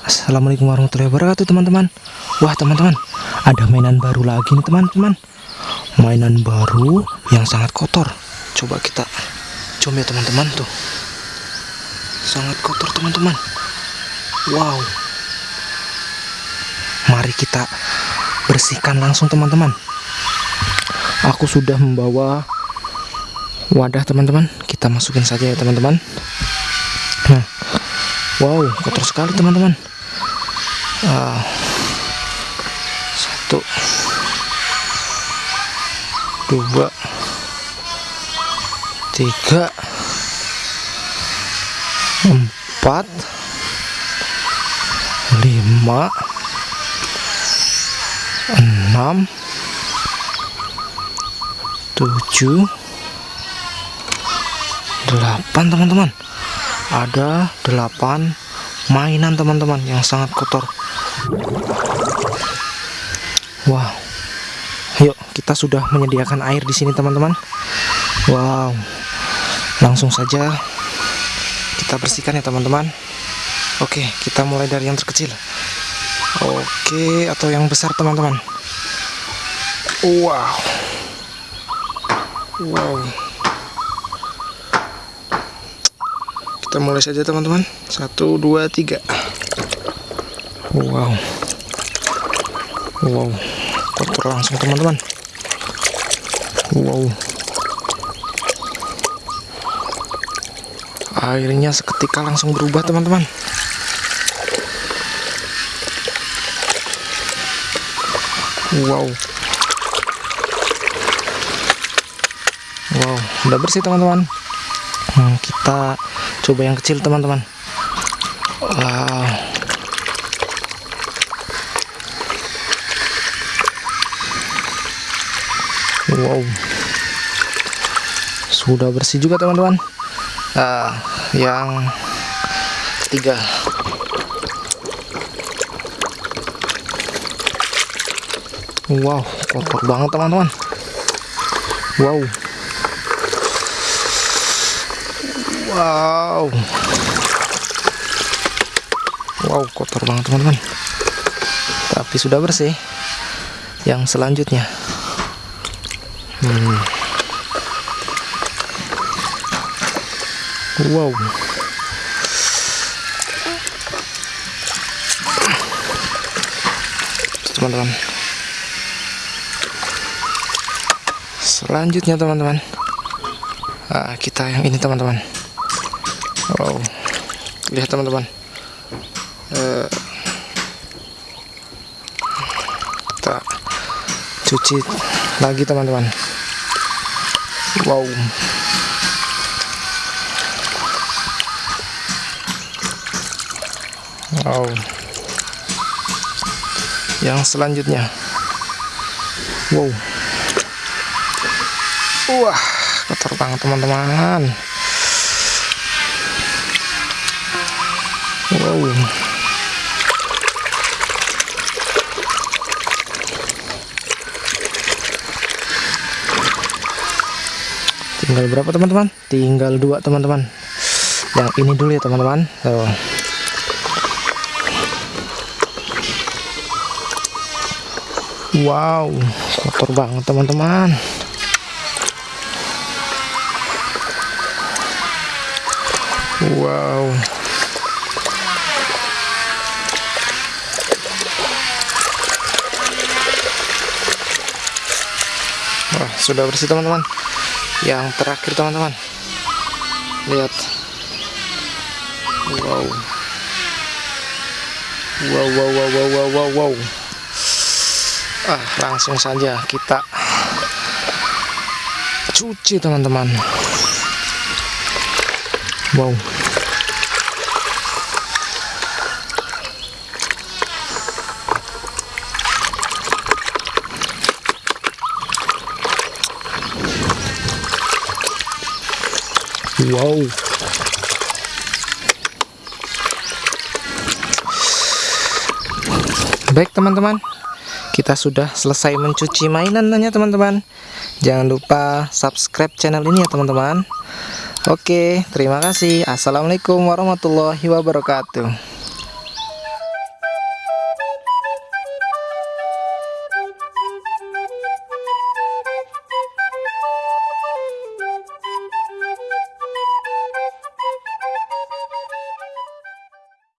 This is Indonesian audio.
Assalamualaikum warahmatullahi wabarakatuh teman-teman. Wah teman-teman Ada mainan baru lagi nih teman-teman. Mainan baru yang sangat kotor. Coba kita Coba ya teman-teman tuh. Sangat kotor teman-teman. Wow. Mari kita bersihkan langsung teman-teman. Aku sudah membawa wadah teman-teman. Kita masukin saja ya teman-teman. Wow, kotor sekali teman-teman. Ah, satu, dua, tiga, empat, lima, enam, tujuh, delapan teman-teman. Ada 8 mainan teman-teman yang sangat kotor wow. Yuk kita sudah menyediakan air di sini teman-teman. Wow. Langsung saja kita bersihkan ya teman-teman. Oke kita mulai dari yang terkecil. Oke atau yang besar teman-teman. Wow. Wow. Kita mulai saja teman-teman. Satu dua tiga wow. Wow. Kotor langsung teman-teman? Wow. Airnya seketika langsung berubah teman-teman. Wow. Wow udah bersih teman-teman. Hmm, kita coba yang kecil teman-teman. Wow wow sudah bersih juga teman-teman uh, yang ketiga wow kotor banget teman-teman wow Wow. Wow, kotor banget teman-teman. Tapi sudah bersih. Yang selanjutnya. Wow. Teman-teman. Selanjutnya teman-teman. Nah, kita yang ini teman-teman. Wow, lihat teman-teman. Uh, kita cuci lagi teman-teman. Wow. Wow. Yang selanjutnya. Wow. Wah, kotor banget teman-teman. Wow. Tinggal berapa teman-teman? Tinggal dua teman-teman. Yang ini dulu ya teman-teman. Wow, kotor banget teman-teman. Wow. Wah, sudah bersih teman-teman. Yang terakhir teman-teman. Lihat. Wow. Wow, wow, wow, wow, wow, wow, wow. Ah, langsung saja kita cuci teman-teman. Wow. Wow. Baik teman-teman, kita sudah selesai mencuci mainannya teman-teman. Jangan lupa subscribe channel ini ya teman-teman. Oke, terima kasih. Assalamualaikum warahmatullahi wabarakatuh.